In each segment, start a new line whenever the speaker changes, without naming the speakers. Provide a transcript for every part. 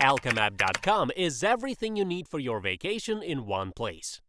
Alkamap.com is everything you need for your vacation in one place.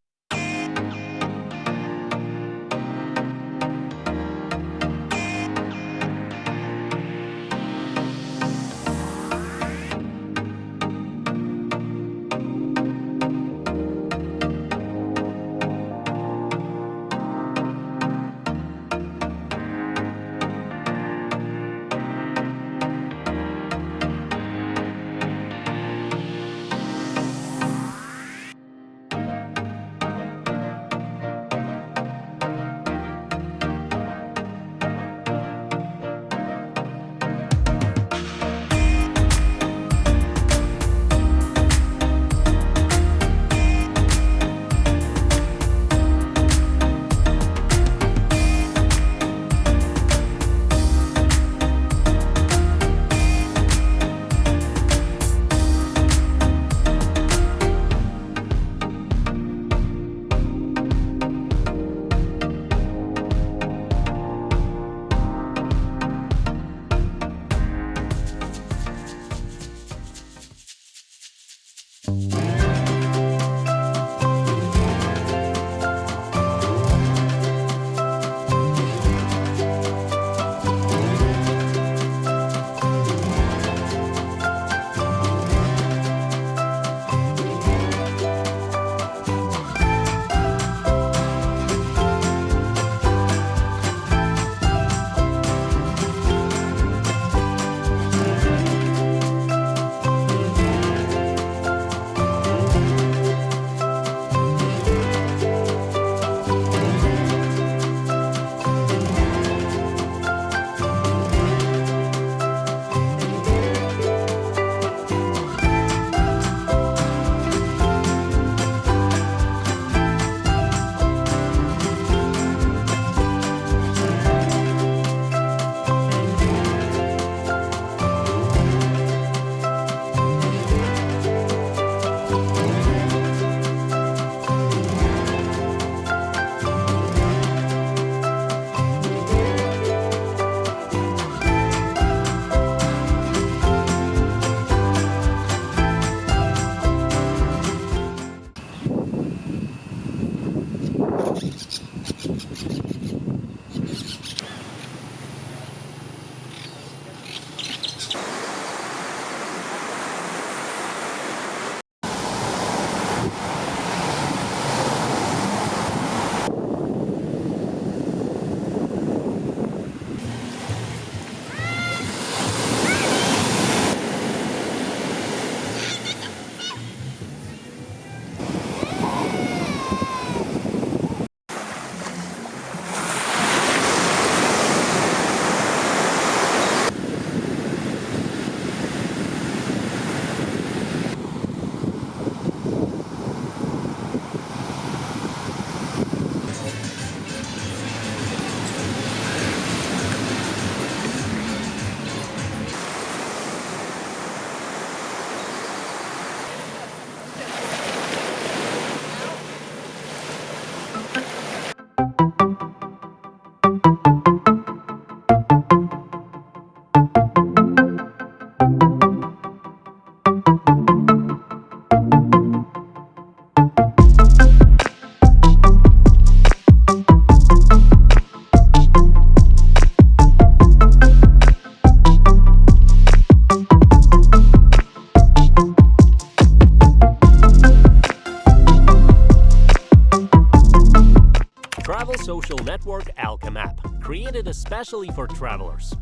network Alchem app, created especially for travelers.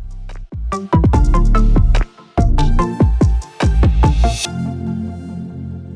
Thank you.